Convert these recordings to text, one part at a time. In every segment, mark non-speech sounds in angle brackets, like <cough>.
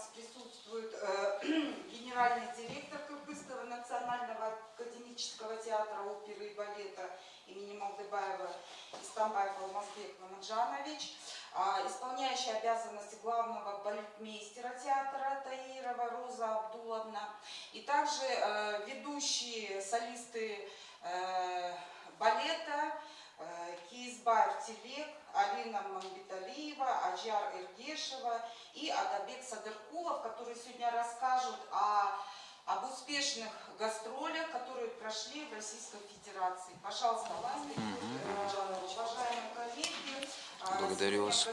нас присутствует э, <clears throat> генеральный директор Кыргызского национального академического театра оперы и балета имени Малдыбаева Истамбаев Алмазбек Мамаджанович, а, исполняющая обязанности главного балетмейстера театра Таирова Роза Абдуловна, и также э, ведущие солисты э, балета э, Киизбаев Телек, Алина Мамбиталиева, Аджар Иргешева и Адабек Садыркулов, которые сегодня расскажут о, об успешных гастролях, которые прошли в Российской Федерации. Пожалуйста, уважаемые коллеги. Благодарю вас.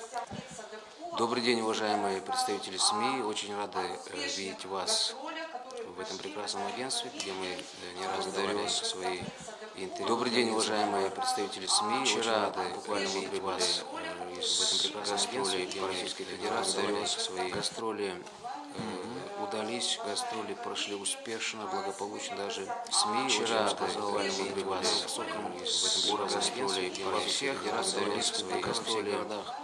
Добрый день, уважаемые представители СМИ. Очень рады э, видеть вас в этом прекрасном агентстве, где мы э, не раз давали свои интервью. Добрый день, уважаемые представители СМИ. Вчера буквально мы вас э, в агентстве, где мы Российской Федерации свои гастроли удались, гастроли прошли успешно, благополучно, даже СМИ. Вчера позвали мы вас соком в этом гастроли во всех гастроли, гастроли городах.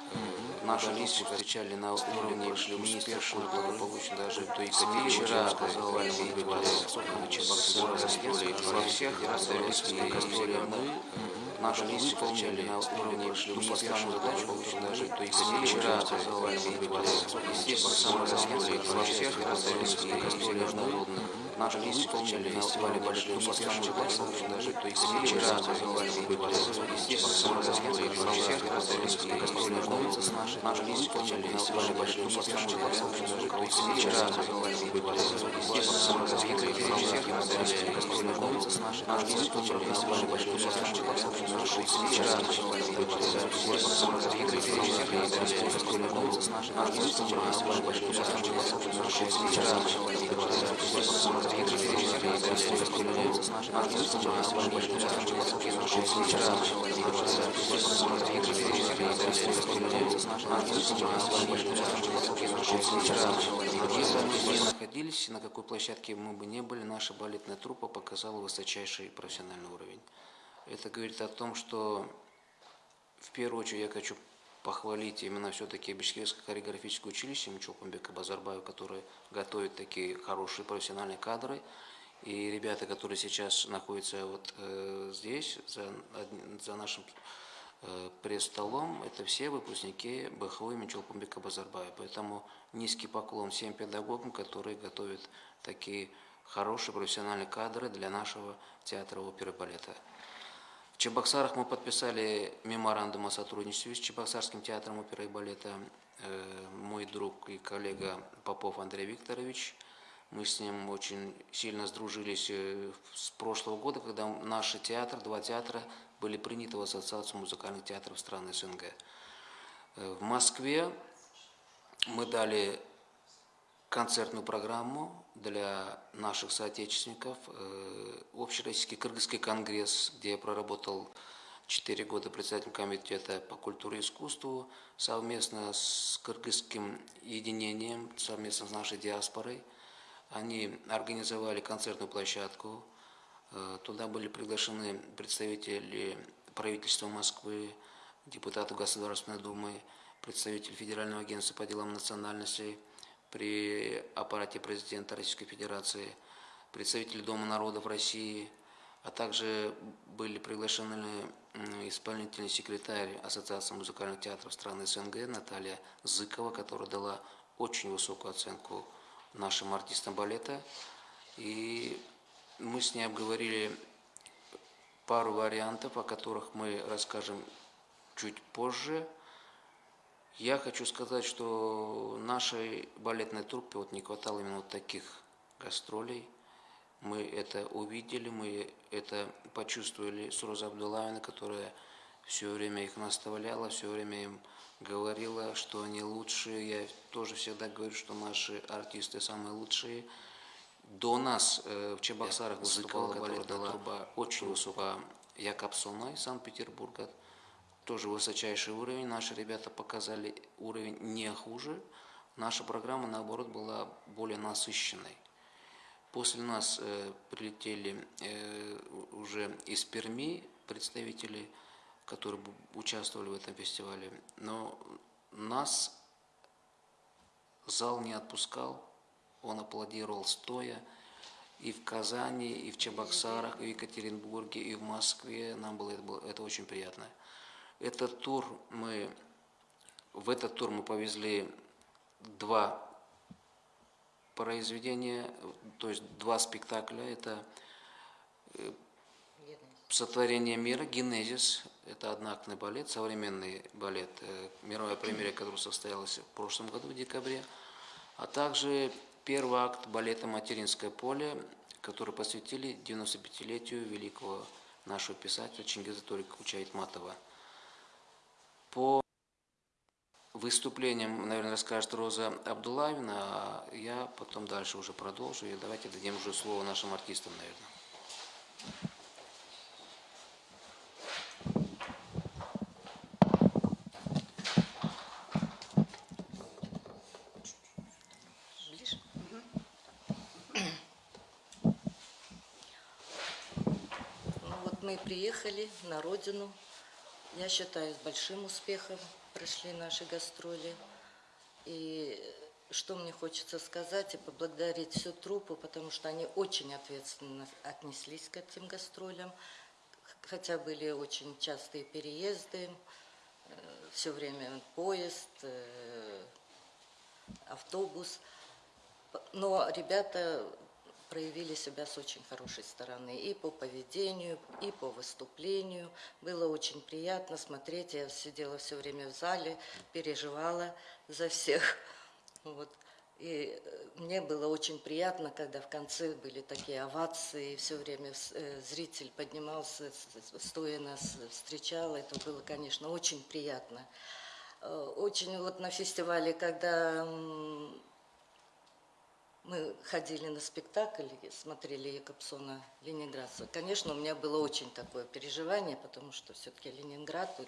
Наши листы встречали на уровне успешно, благополучно, даже то СМИ вчера мы вас соком Чебоксара гастроли во всех гастроли, гастроли мы Наши листы встречали на уровне успешно, получить даже то есть вчера позвали мы вас Чебоксара гастроли во всех гастроли международных Наши листы встречали на уровне большой успешно, задачу получить даже то есть вчера позвали мы вас Чебоксара гастроли во всех гастроли международных Наши листы встречали на уровне большой успешно, задачу получить даже то есть вчера позвали мы вас Чебоксара гастроли во всех гастроли международных Наши листы встречали на уровне большой успешно, задачу получить находились, на какой площадке мы бы не были, наша балетная труппа показала высочайший профессиональный уровень. Это говорит о том, что в первую очередь я хочу похвалить именно все-таки Бишкекское хореографическое училище Мчокумбека Базарбаева, которое готовит такие хорошие профессиональные кадры. И ребята, которые сейчас находятся вот э, здесь, за, за нашим э, пресс-столом, это все выпускники БХУ имени Чолпумбека Базарбаева. Поэтому низкий поклон всем педагогам, которые готовят такие хорошие профессиональные кадры для нашего театра оперы и балета. Чебоксарах мы подписали меморандум о сотрудничестве с Чебоксарским театром оперы и балета. Э, мой друг и коллега Попов Андрей Викторович. Мы с ним очень сильно сдружились э, с прошлого года, когда наши театры, два театра, были приняты в Ассоциацию музыкальных театров стран СНГ. Э, в Москве мы дали концертную программу для наших соотечественников. Э, Общероссийский Кыргызский конгресс, где я проработал 4 года председателем комитета по культуре и искусству, совместно с Кыргызским единением, совместно с нашей диаспорой. Они организовали концертную площадку. Э, туда были приглашены представители правительства Москвы, депутаты Государственной Думы, представитель Федерального агентства по делам национальностей, при аппарате президента Российской Федерации, представители Дома народов России, а также были приглашены исполнительный секретарь Ассоциации музыкальных театров стран СНГ Наталья Зыкова, которая дала очень высокую оценку нашим артистам балета. И мы с ней обговорили пару вариантов, о которых мы расскажем чуть позже. Я хочу сказать, что нашей балетной труппе вот не хватало именно вот таких гастролей. Мы это увидели, мы это почувствовали с Розой которая все время их наставляла, все время им говорила, что они лучшие. Я тоже всегда говорю, что наши артисты самые лучшие. До нас э, в Чебоксарах выступала балетная труба очень высокая Якобсона из Санкт-Петербурга тоже высочайший уровень. Наши ребята показали уровень не хуже. Наша программа, наоборот, была более насыщенной. После нас э, прилетели э, уже из Перми представители, которые участвовали в этом фестивале. Но нас зал не отпускал, он аплодировал стоя. И в Казани, и в Чебоксарах, и в Екатеринбурге, и в Москве. Нам было это, было это очень приятно. Этот тур мы, в этот тур мы повезли два произведения, то есть два спектакля. Это Сотворение мира, Генезис, это одноактный балет, современный балет, э, мировая премьера которого состоялась в прошлом году, в декабре, а также первый акт балета «Материнское поле», который посвятили 95-летию великого нашего писателя Чингиза Ториковича Айтматова. По выступлениям, наверное, расскажет Роза Абдулавина, а я потом дальше уже продолжу. И давайте дадим уже слово нашим артистам, наверное. Приехали на родину. Я считаю, с большим успехом прошли наши гастроли. И что мне хочется сказать и поблагодарить всю труппу, потому что они очень ответственно отнеслись к этим гастролям. Хотя были очень частые переезды, все время поезд, э, автобус. Но ребята проявили себя с очень хорошей стороны и по поведению, и по выступлению. Было очень приятно смотреть. Я сидела все время в зале, переживала за всех. <laughs> Вот. И э, мне было очень приятно, когда в конце были такие овации, и все время э, зритель поднимался, стоя нас встречал. Это было, конечно, очень приятно. Э, Очень вот на фестивале, когда мы ходили на спектакль, смотрели Якобсона Ленинградца. Конечно, у меня было очень такое переживание, потому что все-таки Ленинград, и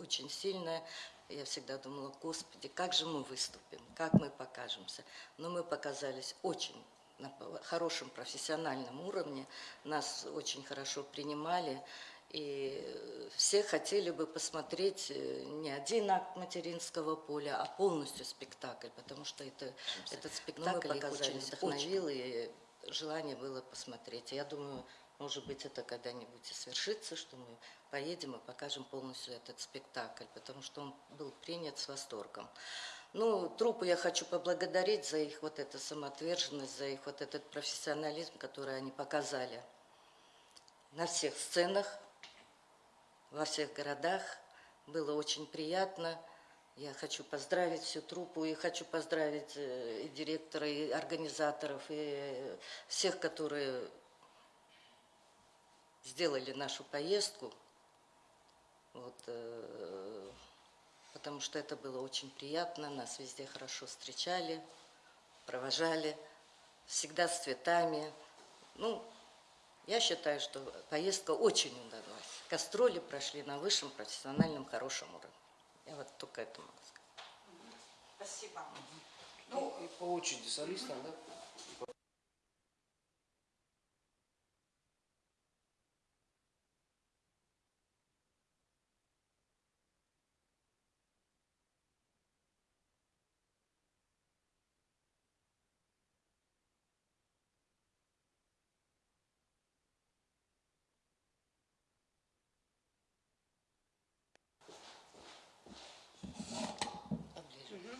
очень сильная. Я всегда думала, господи, как же мы выступим, как мы покажемся. Но мы показались очень на хорошем профессиональном уровне, нас очень хорошо принимали. И э, все хотели бы посмотреть э, не один акт материнского поля, а полностью спектакль, потому что это, этот спектакль их очень вдохновил, и желание было посмотреть. Я думаю, может быть, это когда-нибудь и свершится, что мы поедем и покажем полностью этот спектакль, потому что он был принят с восторгом. Ну, труппу я хочу поблагодарить за их вот эту самоотверженность, за их вот этот профессионализм, который они показали на всех сценах, во всех городах. Было очень приятно. Я хочу поздравить всю труппу и хочу поздравить э, и директора, и организаторов, и всех, которые сделали нашу поездку. Вот, э, потому что это было очень приятно, нас везде хорошо встречали, провожали, всегда с цветами. Ну, я считаю, что поездка очень удалась. Гастроли прошли на высшем профессиональном хорошем уровне. Я вот только это могу сказать. Спасибо. Ну, и по очереди солистам, да? Поближе.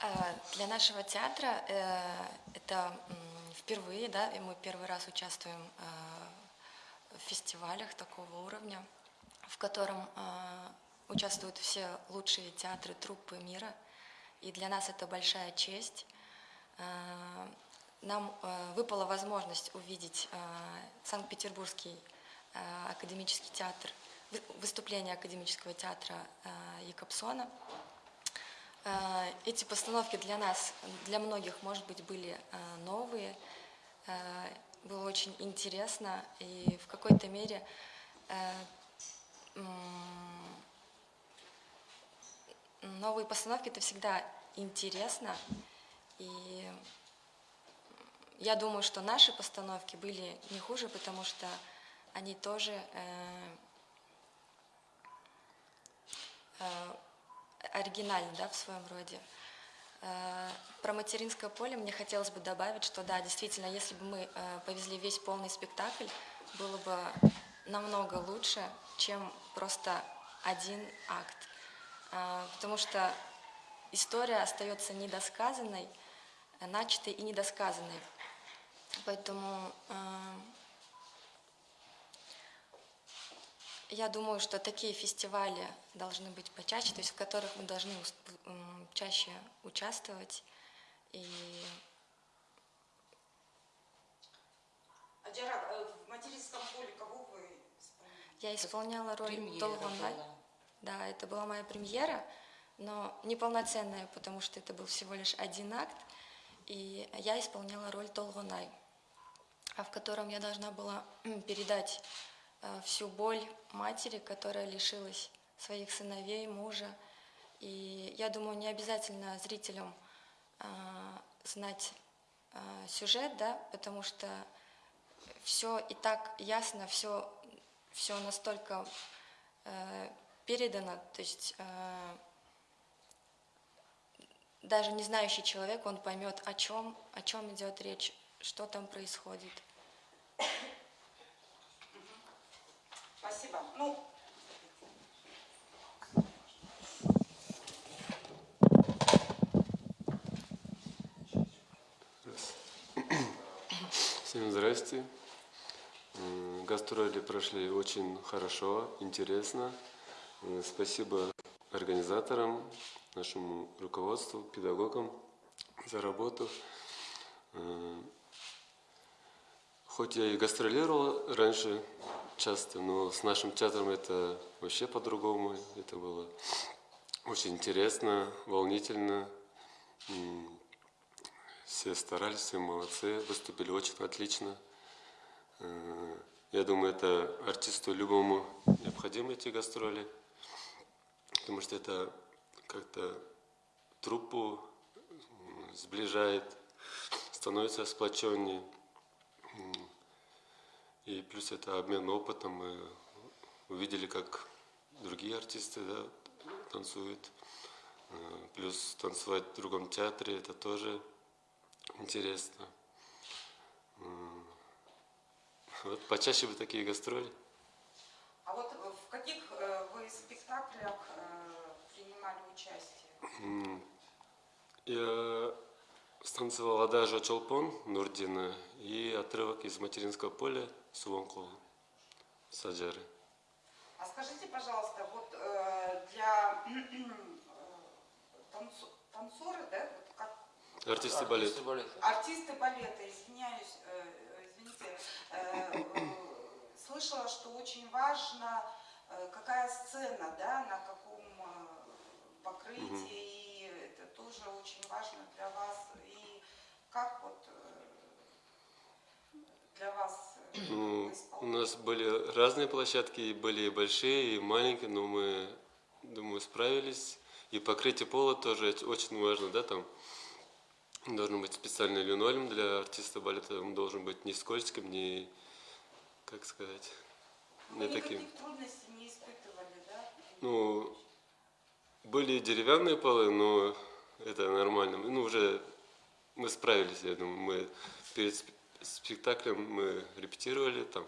А, Для нашего театра э, это впервые, да, и мы первый раз участвуем э, в фестивалях такого уровня, в котором э, участвуют все лучшие театры, труппы мира. И для нас это большая честь. Нам выпала возможность увидеть Санкт-Петербургский академический театр, вы- выступление академического театра Якобсона. Э, Эти постановки для нас, для многих, может быть, были э, новые. Э, Было очень интересно, и в какой-то мере новые постановки это всегда интересно. И я думаю, что наши постановки были не хуже, потому что они тоже оригинальный, да, в своем роде. Э, Про материнское поле мне хотелось бы добавить, что да, действительно, если бы мы э, повезли весь полный спектакль, было бы намного лучше, чем просто один акт. Э, Потому что история остается недосказанной, начатой и недосказанной. Поэтому э, я думаю, что такие фестивали должны быть почаще, то есть в которых мы должны чаще участвовать. И Адjara, э, в материнском поле кого вы исполняете? я исполняла роль была. Да, это была моя премьера, но неполноценная, потому что это был всего лишь один акт. И я исполняла роль Толгонай, а в котором я должна была передать всю боль матери, которая лишилась своих сыновей, мужа. И я думаю, не обязательно зрителям э, знать э, сюжет, да, потому что все и так ясно, все, все настолько э, передано, то есть э, даже не знающий человек, он поймет, о чем, о чем идет речь, что там происходит. Спасибо. Ну, Всем здрасте. Гастроли прошли очень хорошо, интересно. М, Спасибо организаторам, нашему руководству, педагогам за работу. М, Хоть я и гастролировал раньше часто, но с нашим театром это вообще по-другому. Это было очень интересно, волнительно. Все старались, все молодцы, выступили очень отлично. Э, Я думаю, это артисту любому необходимы эти гастроли, потому что это как-то труппу сближает, становится сплоченнее. И плюс это обмен опытом. Мы увидели, как другие артисты да, танцуют. Э, Плюс танцевать в другом театре, это тоже Интересно. Вот почаще бы такие гастроли. а вот в каких э, вы спектаклях э, принимали участие? Я станцевал Адажа Чолпон Нурдина и отрывок из материнского поля Сувонкол Саджары. А скажите, пожалуйста, вот э, для э, танцу- танцоры, да, вот как Артисты балета. артисты балета, извиняюсь, э, извините, э, э, слышала, что очень важно, э, какая сцена, да, на каком э, покрытии, и это тоже очень важно для вас. И как вот э, для вас у нас были разные площадки, и были и большие, и маленькие, но мы, думаю, справились. И покрытие пола тоже оч- очень важно, да, там должен быть специальный линолеум для артиста балета, он должен быть не скользким, не, как сказать, не таким. трудностей не испытывали, да? Ну, были деревянные полы, но это нормально. Ну, уже мы справились, я думаю. Мы перед спектаклем мы репетировали там.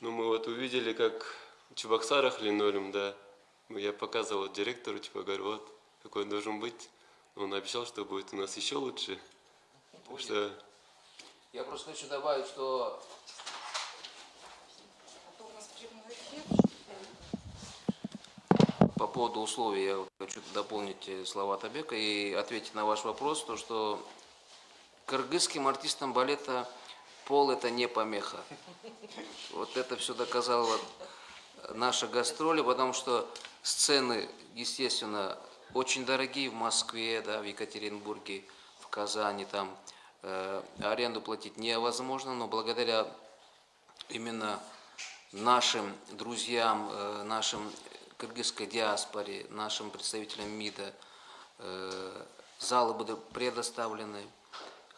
Ну, мы вот увидели, как в Чебоксарах линолеум, да. Я показывал директору, типа, говорю, вот, какой он должен быть. Он обещал, что будет у нас еще лучше. Так что Я просто хочу добавить, что по поводу условий я хочу дополнить э, слова Табека и ответить на ваш вопрос, то что кыргызским артистам балета пол это не помеха. Вот это все доказала наша гастроли, потому что сцены, естественно, очень дорогие в Москве, да, в Екатеринбурге, в Казани, там э, аренду платить невозможно, но благодаря именно нашим друзьям, э, нашим кыргызской диаспоре, нашим представителям МИДа э, залы будут предоставлены.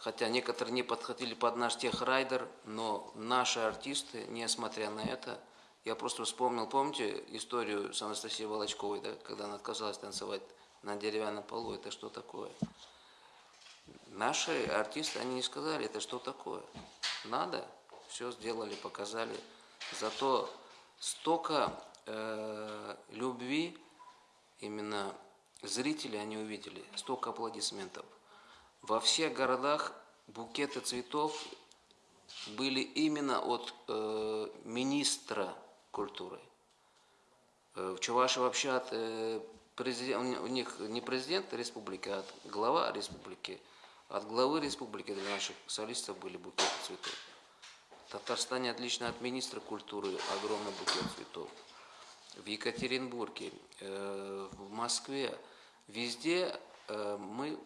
Хотя некоторые не подходили под наш техрайдер, но наши артисты, несмотря на это, Я просто вспомнил, помните историю с Анастасией Волочковой, да, когда она отказалась танцевать на деревянном полу, это что такое? Наши артисты, они не сказали, это что такое. Надо, все сделали, показали. Зато столько э, любви именно зрители они увидели, столько аплодисментов. Во всех городах букеты цветов были именно от э, министра культуры. Э, В Чувашии вообще от э, президент, у них не президент республики, а от глава республики. От главы республики для наших солистов были букеты цветов. Татарстане отлично от министра культуры огромный букет цветов. В Екатеринбурге, э, в Москве, везде э, мы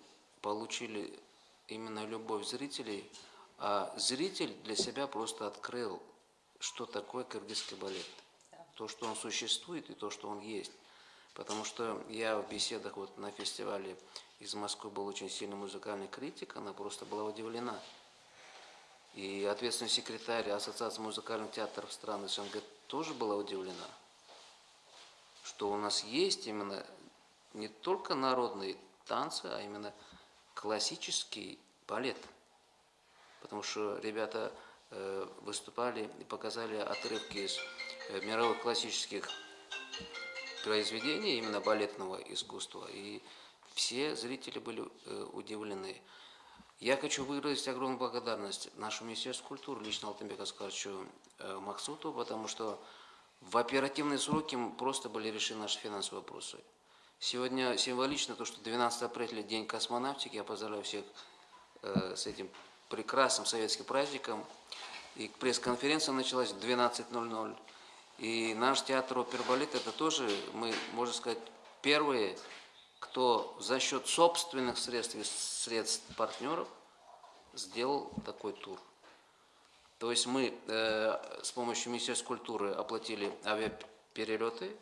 получили именно любовь зрителей, а зритель для себя просто открыл, что такое кыргызский балет. То, что он существует и то, что он есть. Потому что я в беседах вот на фестивале из Москвы был очень сильный музыкальный критик, она просто была удивлена. И ответственный секретарь Ассоциации музыкальных театров стран СНГ тоже была удивлена, что у нас есть именно не только народные танцы, а именно классический балет. Потому что ребята э, выступали и показали отрывки из э, мировых классических произведений, именно балетного искусства. И все зрители были э, удивлены. Я хочу выразить огромную благодарность нашему Министерству культуры, лично Алтынбеку Аскаровичу Махсуту, потому что в оперативные сроки просто были решены наши финансовые вопросы. Сегодня символично то, что 12 апреля День космонавтики. Я поздравляю всех э, с этим прекрасным советским праздником. И пресс-конференция началась в 12.00. И наш театр опербалет это тоже, мы, можно сказать, первые, кто за счет собственных средств и средств партнеров сделал такой тур. То есть мы э, с помощью Министерства культуры оплатили авиаперелеты,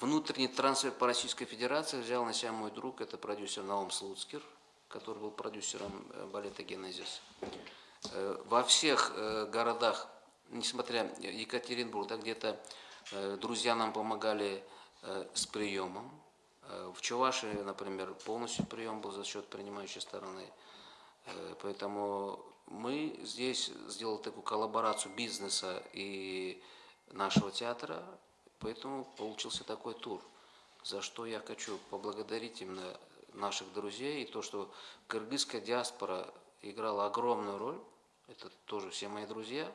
внутренний трансфер по Российской Федерации взял на себя мой друг, это продюсер Наум Слуцкер, который был продюсером э, балета «Генезис». Э, во всех э, городах, несмотря Екатеринбург, да, где-то друзья нам помогали с приемом. В Чувашии, например, полностью прием был за счет принимающей стороны. Поэтому мы здесь сделали такую коллаборацию бизнеса и нашего театра, поэтому получился такой тур, за что я хочу поблагодарить именно наших друзей и то, что кыргызская диаспора играла огромную роль, это тоже все мои друзья,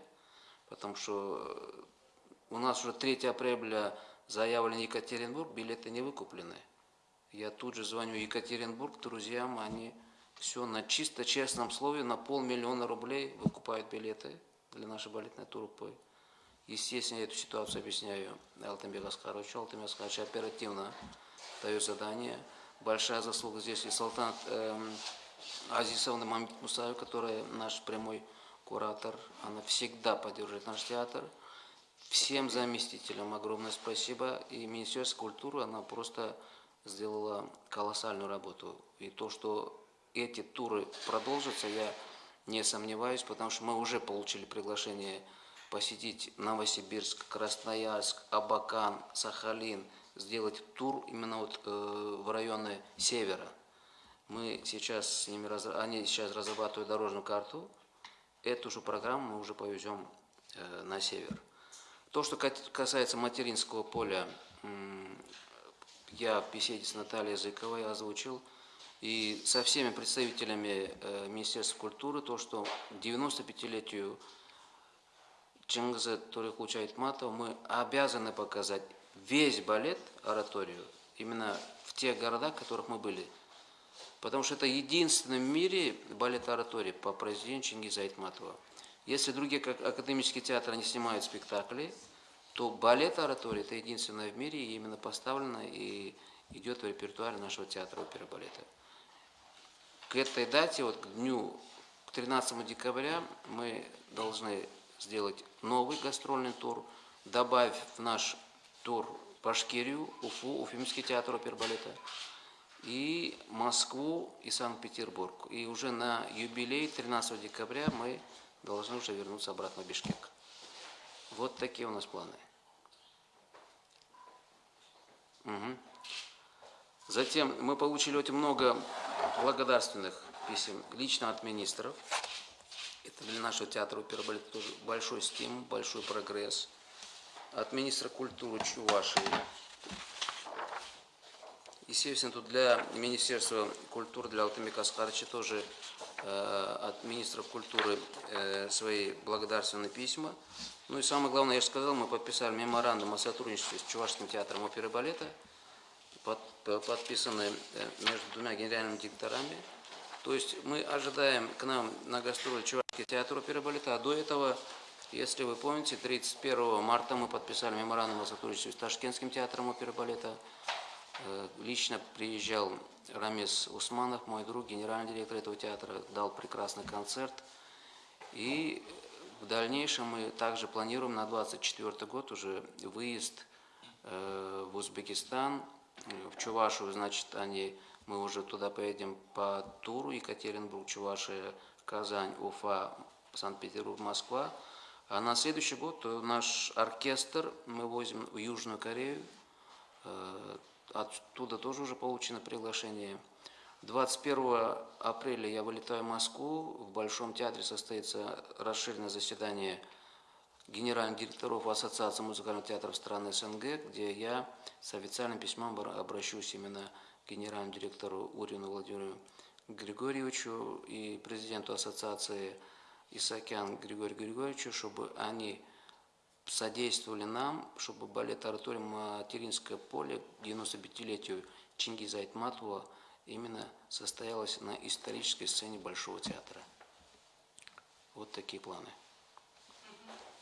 потому что у нас уже 3 апреля заявлен Екатеринбург, билеты не выкуплены. Я тут же звоню Екатеринбург друзьям, они все на чисто честном слове, на полмиллиона рублей выкупают билеты для нашей балетной труппы. Естественно, эту ситуацию объясняю Алтынбек Аскаровичу. Алтынбек Аскарович оперативно дает задание. Большая заслуга здесь и Салтан эм, Азисовна Мамит Мусаева, которая наш прямой куратор. Она всегда поддерживает наш театр. Всем заместителям огромное спасибо. И Министерство культуры, она просто сделала колоссальную работу. И то, что эти туры продолжатся, я не сомневаюсь, потому что мы уже получили приглашение посетить Новосибирск, Красноярск, Абакан, Сахалин, сделать тур именно вот э, в районы севера. Мы сейчас с ними, разра- они сейчас разрабатывают дорожную карту. Эту же программу мы уже повезем э, на север. То, что касается материнского поля, я в беседе с Натальей Зыковой озвучил, и со всеми представителями э, Министерства культуры, то, что к 95-летию Чингиза Турихуча Айтматова мы обязаны показать весь балет, ораторию, именно в тех городах, в которых мы были. Потому что это единственный в мире балет-ораторий по произведению Чингиза Айтматова. Если другие как академические театры не снимают спектакли, то балет-оратория это единственное в мире и именно поставлено и идет в репертуаре нашего театра оперы балета. К этой дате, вот к дню, к 13 декабря мы должны сделать новый гастрольный тур, добавив в наш тур Башкирию, Уфу, Уфимский театр оперы балета, и Москву и Санкт-Петербург. И уже на юбилей 13 декабря мы должны уже вернуться обратно в Бишкек. Вот такие у нас планы. Мгм. Затем мы получили очень много благодарственных писем лично от министров. Это для нашего театра оперы и балета тоже большой стимул, большой прогресс. От министра культуры Чувашии. Естественно, тут для Министерства культуры, для Алтымика Аскарыча тоже э, от министров культуры э, свои благодарственные письма. Ну и самое главное, я же сказал, мы подписали меморандум о сотрудничестве с Чувашским театром оперы и балета под- э, между двумя генеральными директорами. То есть мы ожидаем к нам на гастроли Чувашский театр оперы и балета, до этого, если вы помните, 31 марта мы подписали меморандум о сотрудничестве с Ташкентским театром оперы балета. Э, Лично приезжал Рамис Усманов, мой друг, генеральный директор этого театра, дал прекрасный концерт. И в дальнейшем мы также планируем на 24 год уже выезд э, в Узбекистан, в Чувашию, значит, они, мы уже туда поедем по туру Екатеринбург, Чувашия, Казань, Уфа, Санкт-Петербург, Москва. А на следующий год э, наш оркестр мы возим в Южную Корею. Э, Оттуда тоже уже получено приглашение. 21 апреля я вылетаю в Москву. В Большом театре состоится расширенное заседание генеральных директоров Ассоциации музыкальных театров стран СНГ, где я с официальным письмом обра- обращусь именно к генеральному директору Урину Владимиру Григорьевичу и президенту Ассоциации Исакян Григорию Григорьевичу, чтобы они содействовали нам, чтобы балет «Ораторий Материнское поле» к 95-летию Чингиза Айтматова именно состоялось на исторической сцене Большого театра. Вот такие планы.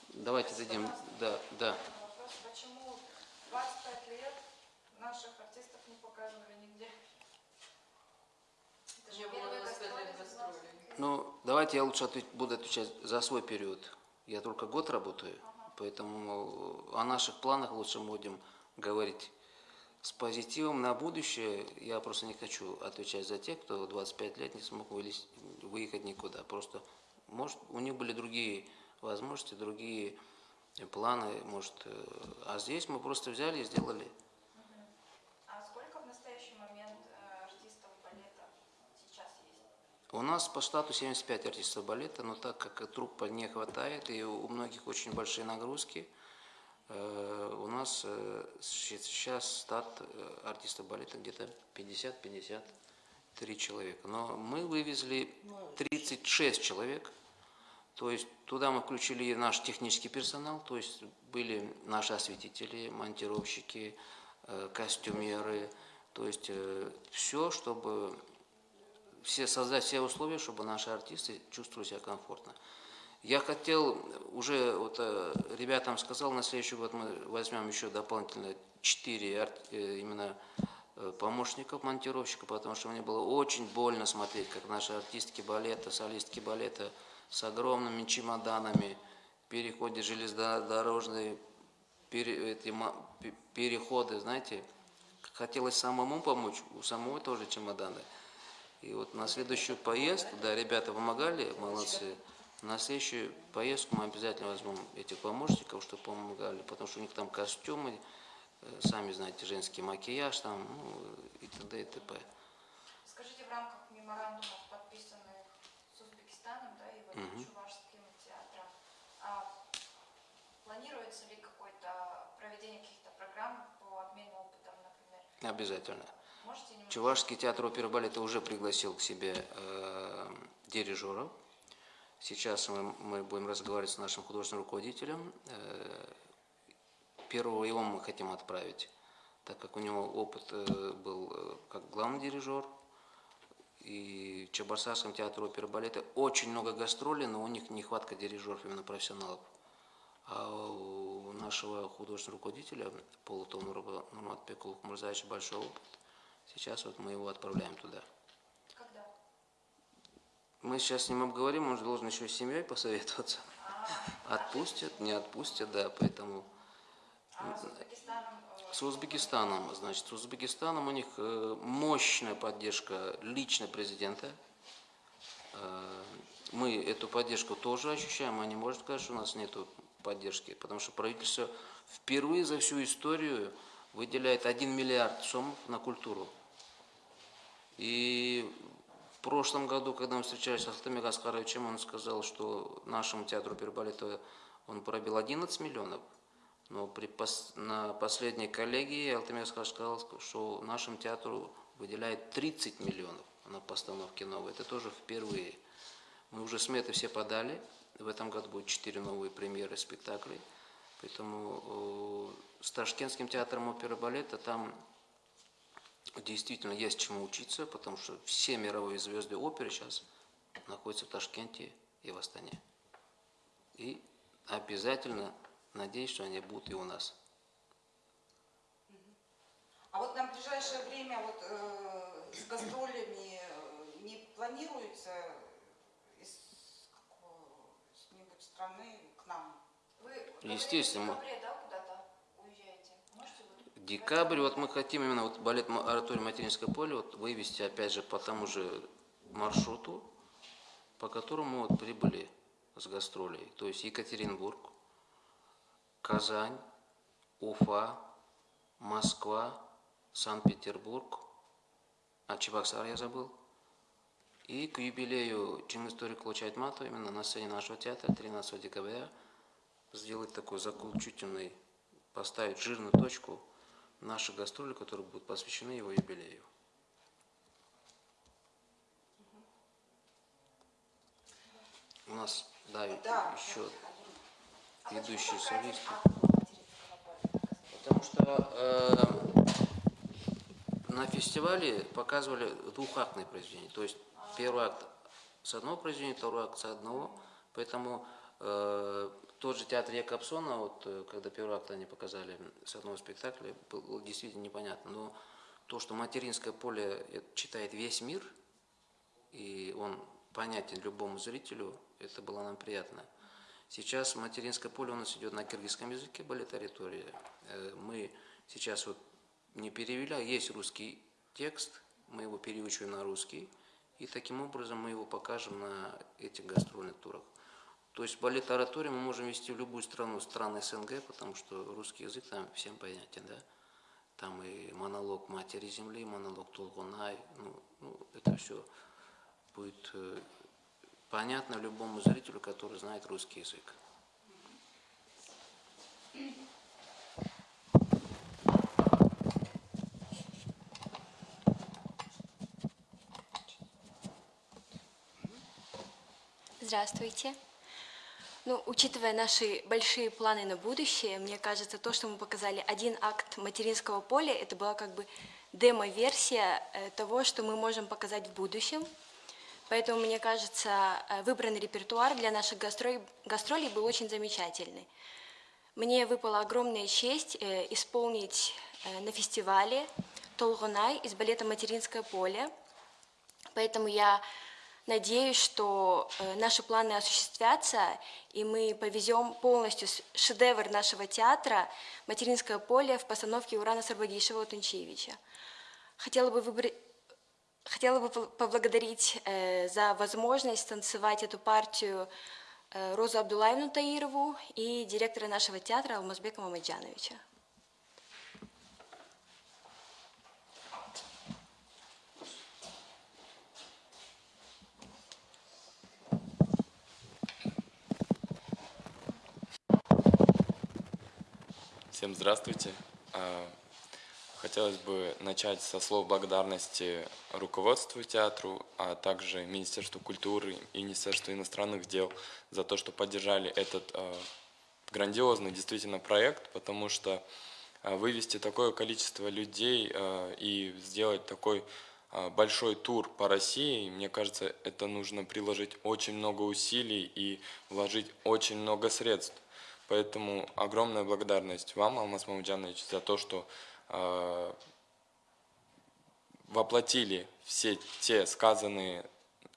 Давайте дадим, да, да. Вопрос, почему 25 лет наших артистов не показывали нигде? Это же первые гастроли за 20 лет. Ну, давайте я лучше ответ- буду отвечать за свой период. Я только год работаю, поэтому о наших планах лучше будем говорить с позитивом на будущее. Я просто не хочу отвечать за тех, кто 25 лет не смог вылез- выехать никуда. Просто, может, у них были другие возможности, другие планы, может. э, А здесь мы просто взяли и сделали. А сколько в настоящий момент э, артистов балета сейчас есть? У нас по штату 75 артистов балета, но так как труппа не хватает, и у многих очень большие нагрузки, э, у нас э, сейчас штат э, артистов балета где-то 50-53 человека. Но мы вывезли 36 человек, то есть туда мы включили наш технический персонал, то есть были наши осветители, монтировщики, костюмеры, то есть все, чтобы все, создать все условия, чтобы наши артисты чувствовали себя комфортно. Я хотел уже, вот э, ребятам сказал, на следующий год мы возьмем еще дополнительно 4 именно э, помощников монтировщика, потому что мне было очень больно смотреть, как наши артистки балета, солистки балета с огромными чемоданами, переходы железнодорожные, пере- эти переходы, знаете, хотелось самому помочь, у самого тоже чемоданы. И вот на следующую поездку, да, ребята помогали, молодцы. На следующую поездку мы обязательно возьмем этих помощников, чтобы помогали, потому что у них там костюмы, э, сами знаете, женский макияж там, ну, и т.д. и т.п. Скажите, в рамках меморандумов, подписанных с Узбекистаном, да, и вот Чувашским театром, а планируется ли какое-то проведение каких-то программ по обмену опытом, например? Обязательно. Чувашский театр оперы и балета уже пригласил к себе э, дирижеров. Сейчас мы, мы будем разговаривать с нашим художественным руководителем. Э, первого его мы хотим отправить, так как у него опыт э, был э, как главный дирижер. И в Чебоксарском театре оперы и балета очень много гастролей, но у них нехватка дирижеров, именно профессионалов. А у нашего художественного руководителя Пола Томурова Нурматбекулов Мурзаевича большой опыт. Сейчас вот мы его отправляем туда. Когда? Мы сейчас с ним обговорим, он же должен еще с семьей посоветоваться. Отпустят, не отпустят, да, поэтому... А с Узбекистаном? э, С Узбекистаном, значит, с Узбекистаном у них э, мощная поддержка лично президента. Э, Мы эту поддержку тоже ощущаем, а не может сказать, что у нас нет поддержки, потому что правительство впервые за всю историю выделяет 1 миллиард сомов на культуру. И в прошлом году, когда мы встречались с Алтымир Аскаровичем, он сказал, что нашему театру Пербалета он пробил 11 миллионов. Но при пос- на последней коллегии Аскарович сказал, что нашему театру выделяет 30 миллионов на постановке новой. Это тоже впервые. Мы уже сметы все подали. В этом году будет 4 новые премьеры спектаклей. Поэтому э, с Ташкентским театром оперы балета там действительно есть чему учиться, потому что все мировые звезды оперы сейчас находятся в Ташкенте и в Астане. И обязательно надеюсь, что они будут и у нас. А вот на ближайшее время вот э, с гастролями э, не планируется из какой-нибудь страны к нам? Вы Естественно. в да, Декабрь, вот мы хотим именно вот балет ораторий Материнское поле вот вывести опять же по тому же маршруту, по которому вот прибыли с гастролей. То есть Екатеринбург, Казань, Уфа, Москва, Санкт-Петербург, а Чебоксар я забыл. И к юбилею Чингистории Клочайтмату именно на сцене нашего театра 13 декабря сделать такой заключительный, поставить жирную точку наши гастроли, которые будут посвящены его юбилею. У нас, да, Да. еще А ведущие солисты. Потому что э, на фестивале показывали двухактные произведения. То есть первый акт с одного произведения, второй акт с одного. Поэтому тот же театр Якобсона, вот, э, когда первый акт они показали с одного спектакля, было действительно непонятно. Но то, что материнское поле э, читает весь мир, и он понятен любому зрителю, это было нам приятно. Сейчас материнское поле у нас идет на киргизском языке, балетаритория. Э, Мы сейчас вот не перевели, а есть русский текст, мы его переучиваем на русский, и таким образом мы его покажем на этих гастрольных турах. То есть балет оратории мы можем вести в любую страну, страны СНГ, потому что русский язык там всем понятен, да? Там и монолог матери земли, монолог Толгунай, ну, ну это все будет э, понятно любому зрителю, который знает русский язык. Здравствуйте. Ну, учитывая наши большие планы на будущее, мне кажется, то, что мы показали один акт материнского поля, это была как бы демо-версия э, того, что мы можем показать в будущем. Поэтому, мне кажется, э, выбранный репертуар для наших гастролей, гастролей был очень замечательный. Мне выпала огромная честь э, исполнить на фестивале Толгунай из балета «Материнское поле». Поэтому я надеюсь, что э, наши планы осуществятся, и мы повезем полностью шедевр нашего театра «Материнское поле» в постановке Урана Сарбагишева Тунчевича. Хотела бы выбрать Хотела бы поблагодарить э, за возможность танцевать эту партию э, Розу Абдулаевну Таирову и директора нашего театра Алмазбека Мамаджановича. Всем здравствуйте. А, Хотелось бы начать со слов благодарности руководству театру, а также Министерству культуры и Министерству иностранных дел за то, что поддержали этот а, грандиозный действительно проект, потому что а, вывести такое количество людей и сделать такой большой тур по России, мне кажется, это нужно приложить очень много усилий и вложить очень много средств. Поэтому огромная благодарность вам, Алмаз Мамуджанович, за то, что э, воплотили все те сказанные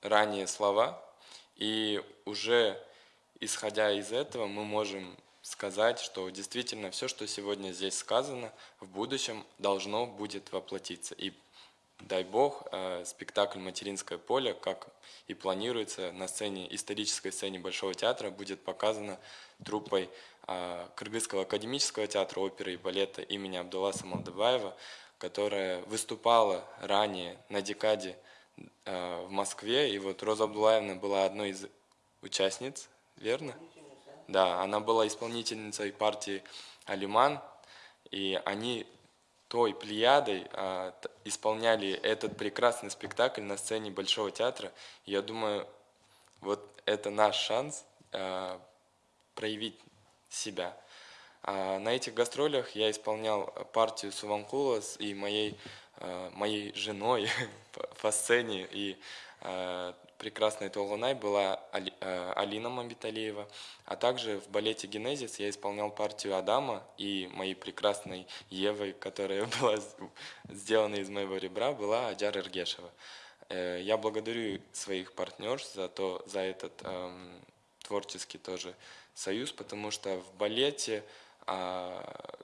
ранее слова, и уже исходя из этого мы можем сказать, что действительно все, что сегодня здесь сказано, в будущем должно будет воплотиться. И дай бог, э, спектакль «Материнское поле», как и планируется на сцене, исторической сцене Большого театра, будет показано труппой э, Кыргызского академического театра оперы и балета имени Абдулласа Малдыбаева, которая выступала ранее на декаде э, в Москве. И вот Роза Абдулаевна была одной из участниц, верно? Да, она была исполнительницей партии «Алиман», и они той плеядой а, исполняли этот прекрасный спектакль на сцене Большого театра. Я думаю, вот это наш шанс а, проявить себя. А на этих гастролях я исполнял партию Суванкула с и моей, а, моей женой <laughs> по- по сцене. И а, прекрасной Толгунай была а, Алина Мамбиталиева. А также в балете «Генезис» я исполнял партию Адама, и моей прекрасной Евой, которая <laughs> была сделана из моего ребра, была Аджар Иргешева. Э, Я благодарю своих партнерш за, то, за этот эм, творческий тоже союз, потому что в балете а,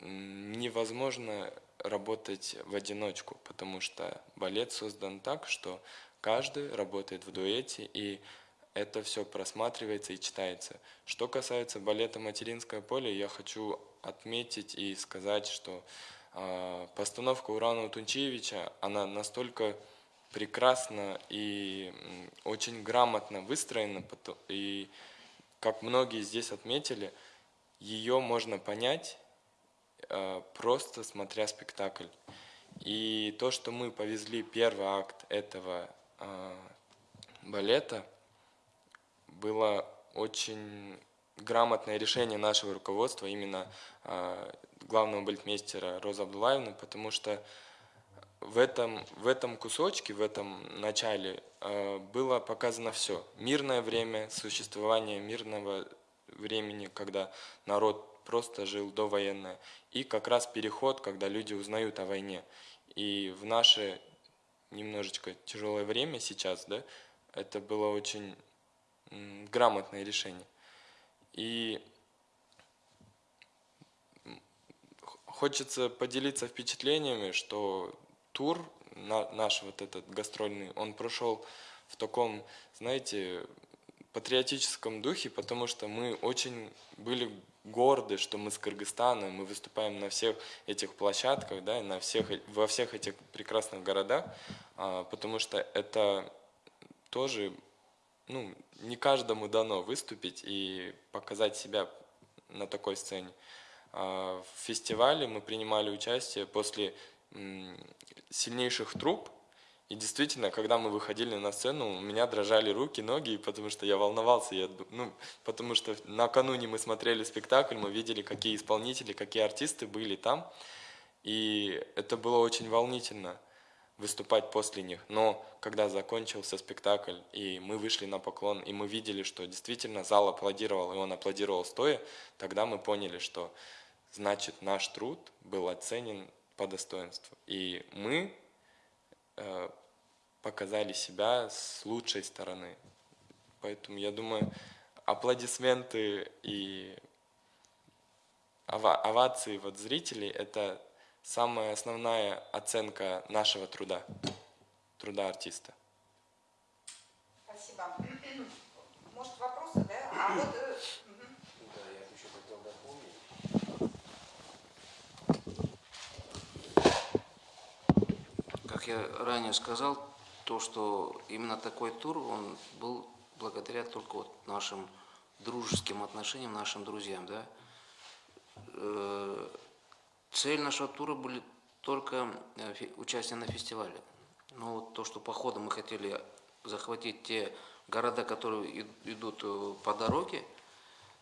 невозможно работать в одиночку, потому что балет создан так, что каждый работает в дуэте, и это все просматривается и читается. Что касается балета «Материнское поле», я хочу отметить и сказать, что а, постановка Урана Тунчевича, она настолько прекрасно и очень грамотно выстроена, и как многие здесь отметили, ее можно понять, э, просто смотря спектакль. И то, что мы повезли первый акт этого э, балета, было очень грамотное решение нашего руководства, именно э, главного балетмейстера Роза Абдулаевны, потому что в этом, в этом кусочке, в этом начале э, было показано все. Мирное время, существование мирного времени, когда народ просто жил довоенное, и как раз переход, когда люди узнают о войне. И в наше немножечко тяжелое время сейчас, да, это было очень грамотное решение. И хочется поделиться впечатлениями, что тур на, наш вот этот гастрольный, он прошел в таком, знаете, патриотическом духе, потому что мы очень были горды, что мы с Кыргызстана, мы выступаем на всех этих площадках, да, на всех, во всех этих прекрасных городах, а, потому что это тоже, ну, не каждому дано выступить и показать себя на такой сцене. А, В фестивале мы принимали участие после сильнейших труп, и действительно, когда мы выходили на сцену, у меня дрожали руки, ноги, потому что я волновался. Я, ну, потому что накануне мы смотрели спектакль, мы видели, какие исполнители, какие артисты были там. И это было очень волнительно выступать после них. Но когда закончился спектакль, и мы вышли на поклон, и мы видели, что действительно зал аплодировал, и он аплодировал стоя, тогда мы поняли, что значит наш труд был оценен по достоинству. И мы показали себя с лучшей стороны. Поэтому я думаю, аплодисменты и ова- овации вот зрителей – это самая основная оценка нашего труда, труда артиста. Спасибо. Может, вопросы, да? А вот... э, мгм. Да, я еще хотел дополнить. Я ранее сказал, то, что именно такой тур, он был благодаря только вот нашим дружеским отношениям, нашим друзьям, да. Э, Цель нашего тура были только э, участие на фестивале. Но вот то, что походом мы хотели захватить те города, которые идут э, по дороге,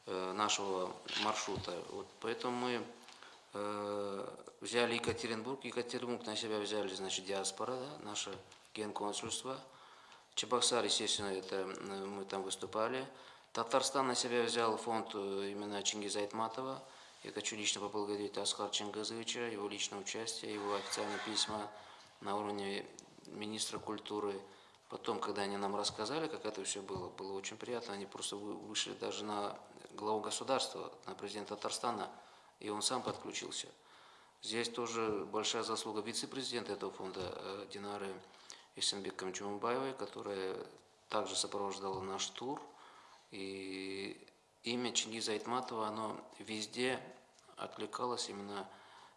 нашего маршрута. Вот поэтому мы взяли Екатеринбург. Екатеринбург на себя взяли, значит, диаспора, да, наше генконсульство. Чебоксар, естественно, это э, мы там выступали. Татарстан на себя взял фонд э, именно Чингиза Айтматова. Я хочу лично поблагодарить Асхар Чингазовича, его личное участие, его официальные письма на уровне министра культуры. Потом, когда они нам рассказали, как это все было, было очень приятно. Они просто вы- вышли даже на главу государства, на президента Татарстана, и он сам подключился. Здесь тоже большая заслуга вице-президента этого фонда э, Динары Исенбеком Чумбаевой, которая также сопровождала наш тур. И имя Чингиза Айтматова, оно везде откликалось именно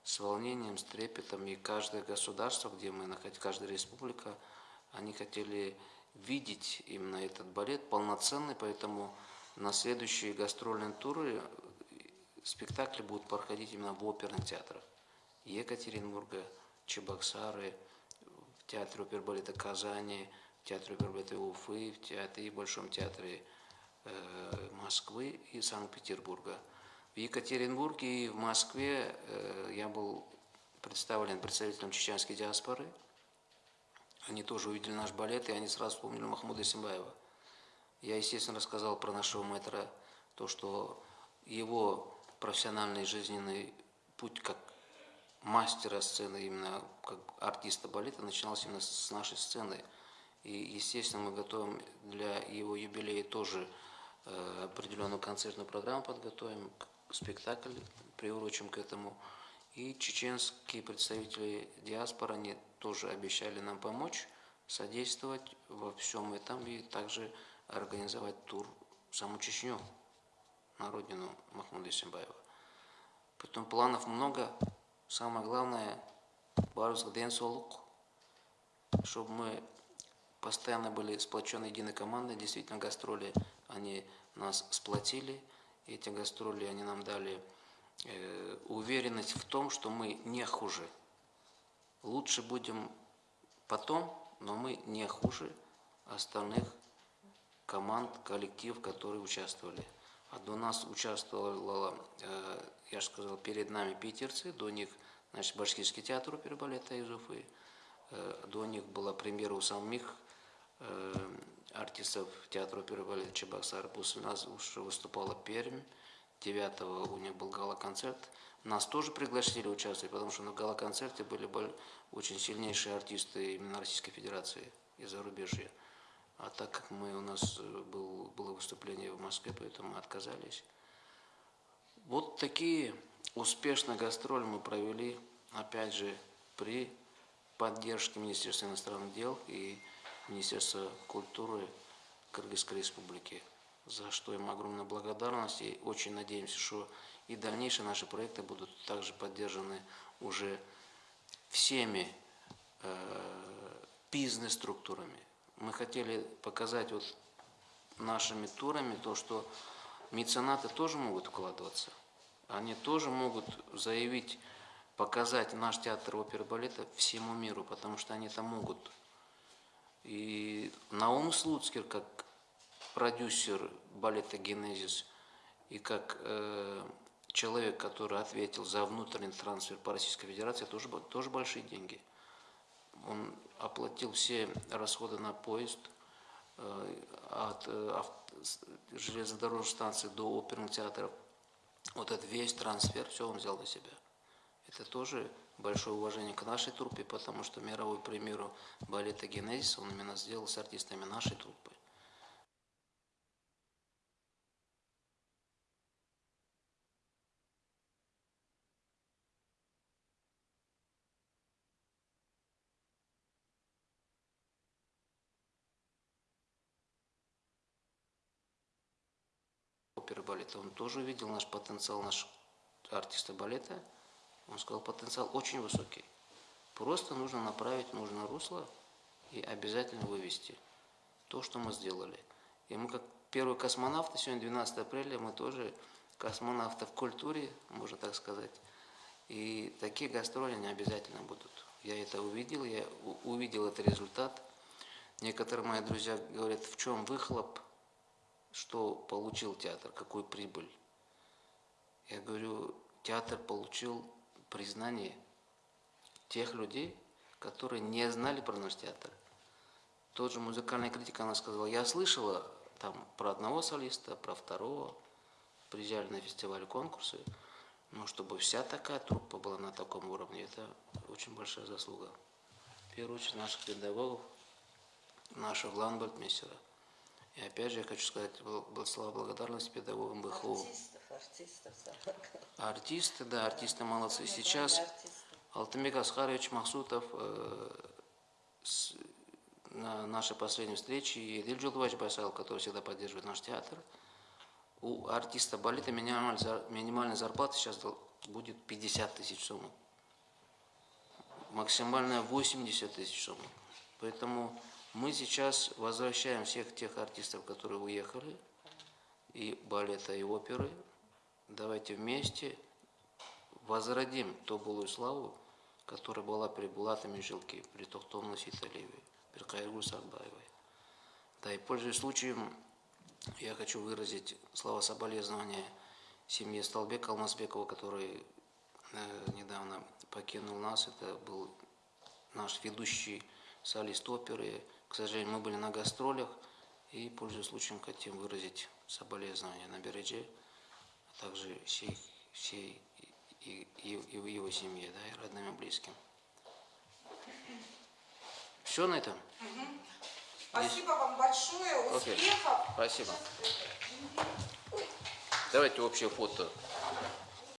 с волнением, с трепетом. И каждое государство, где мы находились, каждая республика, они хотели видеть именно этот балет полноценный, поэтому на следующие гастрольные туры спектакли будут проходить именно в оперных театрах. Екатеринбурга, Чебоксары, в театре опербалета Казани, в театре опербалета Уфы, в театре и Большом театре э, Москвы и Санкт-Петербурга. В Екатеринбурге и в Москве э, я был представлен представителем чеченской диаспоры. Они тоже увидели наш балет, и они сразу вспомнили Махмуда Симбаева. Я, естественно, рассказал про нашего мэтра, то, что его профессиональный жизненный путь как мастера сцены, именно как артиста балета, начинался именно с нашей сцены. И, естественно, мы готовим для его юбилея тоже э, определенную концертную программу подготовим, спектакль приурочим к этому. И чеченские представители диаспоры, они тоже обещали нам помочь, содействовать во всем этом и также организовать тур в саму Чечню, на родину Махмуда Исимбаева. Потом планов много. Самое главное, барлық ден солық, чтобы мы постоянно были сплоченной единой командой. Действительно, гастроли, они нас сплотили. Эти гастроли, они нам дали э, уверенность в том, что мы не хуже. Лучше будем потом, но мы не хуже остальных команд, коллектив, которые участвовали. А до нас участвовало, э, я же сказал, перед нами питерцы, до них, значит, Башкирский театр оперы балета из Уфы, э, до них была премьера у самих э, артистов театра оперы балета Чебоксар, после нас уже выступала Пермь, 9 у них был гала-концерт. Нас тоже пригласили участвовать, потому что на гала-концерте были очень сильнейшие артисты именно Российской Федерации и зарубежья. А так как мы, у нас был, выступление в Москве, поэтому мы отказались. Вот такие успешные гастроли мы провели, опять же, при поддержке Министерства иностранных дел и Министерства культуры Кыргызской Республики, за что им огромная благодарность. И очень надеемся, что и дальнейшие наши проекты будут также поддержаны уже всеми э, бизнес-структурами, мы хотели показать вот нашими турами то, что меценаты тоже могут вкладываться. Они тоже могут заявить, показать наш театр оперы балета всему миру, потому что они это могут. И Наум Слуцкер, как продюсер балета «Генезис» и как э, человек, который ответил за внутренний трансфер по Российской Федерации, тоже, тоже большие деньги. Он оплатил все расходы на поезд от э, железнодорожной станции до оперных театров. Вот этот весь трансфер, все он взял на себя. Это тоже большое уважение к нашей труппе, потому что мировую премьеру балета «Генезис» он именно сделал с артистами нашей труппы. оперы балета, он тоже увидел наш потенциал, наш артиста балета. Он сказал, потенциал очень высокий. Просто нужно направить нужное русло и обязательно вывести то, что мы сделали. И мы как первые космонавты, сегодня 12 апреля, мы тоже космонавты в культуре, можно так сказать. И такие гастроли не обязательно будут. Я это увидел, я увидел этот результат. Некоторые мои друзья говорят, в чем выхлоп что получил театр, какую прибыль. Я говорю, театр получил признание тех людей, которые не знали про наш театр. Тот же музыкальная критика, она сказала, я слышала там про одного солиста, про второго, приезжали на фестиваль конкурсы, но чтобы вся такая труппа была на таком уровне, это очень большая заслуга. В первую очередь наших педагогов, нашего ландбольдмейстера. И опять же я хочу сказать слова благодарности педагогам БХУ. Артистов, артистов. Артисты, да, артисты молодцы. Сейчас, Алтынбек Аскарович Махсутов э, с- на нашей последней встрече и Эдиль Джулдувач Байсалов, который всегда поддерживает наш театр, у артиста балета минимальная, зар- минимальная зарплата сейчас будет 50 тысяч сомов. Максимальная 80 тысяч сомов. Поэтому мы сейчас возвращаем всех тех артистов, которые уехали, и балета, и оперы. Давайте вместе возродим ту былую славу, которая была при Булате Мишелке, при Тохтом Наситалиеве, при Кайргу Сарбаевой. Да, и пользуясь случаем, я хочу выразить слова соболезнования семье Столбека Алмазбекова, который э, недавно покинул нас. Это был наш ведущий солист оперы. К сожалению, мы были на гастролях. И, пользуясь случаем, хотим выразить соболезнования на Бередже, а также всей, всей и, и, и его семье, да, и родным и близким. Все на этом? Спасибо вам большое, успехов. Спасибо. Давайте общее фото.